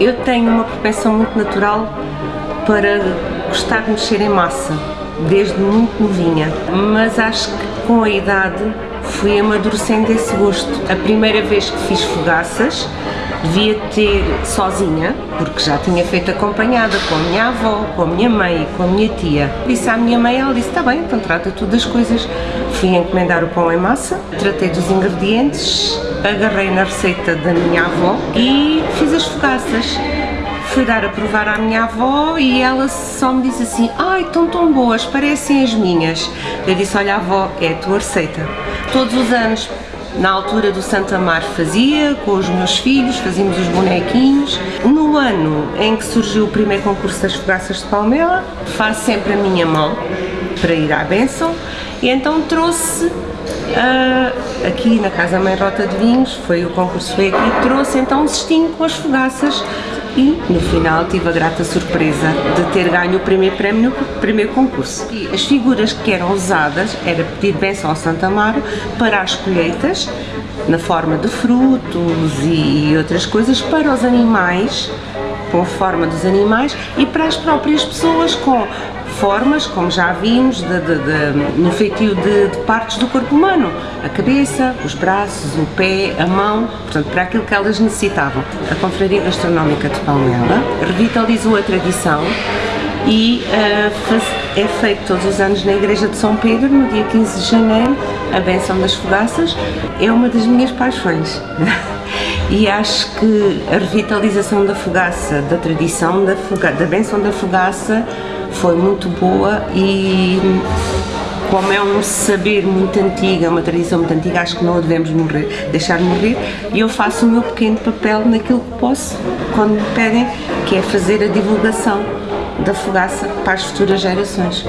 Eu tenho uma propensão muito natural para gostar de mexer em massa, desde muito novinha, mas acho que com a idade fui amadurecendo esse gosto. A primeira vez que fiz fogaças devia ter sozinha, porque já tinha feito acompanhada com a minha avó, com a minha mãe com a minha tia. Disse à minha mãe, ela disse, está bem, então trata tudo das coisas. Fui encomendar o pão em massa, tratei dos ingredientes, agarrei na receita da minha avó e fiz as fogaças. Fui dar a provar à minha avó e ela só me disse assim, ai, estão tão boas, parecem as minhas. Eu disse, olha avó, é a tua receita. Todos os anos na altura do Santa Mar fazia, com os meus filhos, fazíamos os bonequinhos. No ano em que surgiu o primeiro concurso das fogaças de Palmela, faço sempre a minha mão para ir à benção e então trouxe uh, aqui na Casa Mãe Rota de Vinhos, foi o concurso foi aqui, trouxe então um cestinho com as fogaças e no final tive a grata surpresa de ter ganho o primeiro prémio no primeiro concurso. E as figuras que eram usadas era pedir benção ao Santa Amaro para as colheitas, na forma de frutos e outras coisas, para os animais, com forma dos animais, e para as próprias pessoas com formas, como já vimos, de, de, de, no feitio de, de, partes do corpo humano, a cabeça, os braços, o pé, a mão, portanto, para aquilo que elas necessitavam. A Confraria Gastronómica de Palmela revitalizou a tradição e uh, faz, é feito todos os anos na Igreja de São Pedro, no dia 15 de janeiro, a benção das fogaças, é uma das minhas paixões. e acho que a revitalização da fogaça, da tradição da, foga, da benção da fogaça, foi muito boa e como é um saber muito antigo, é uma tradição muito antiga, acho que não a devemos morrer, deixar morrer e eu faço o meu pequeno papel naquilo que posso, quando me pedem, que é fazer a divulgação da fogaça para as futuras gerações.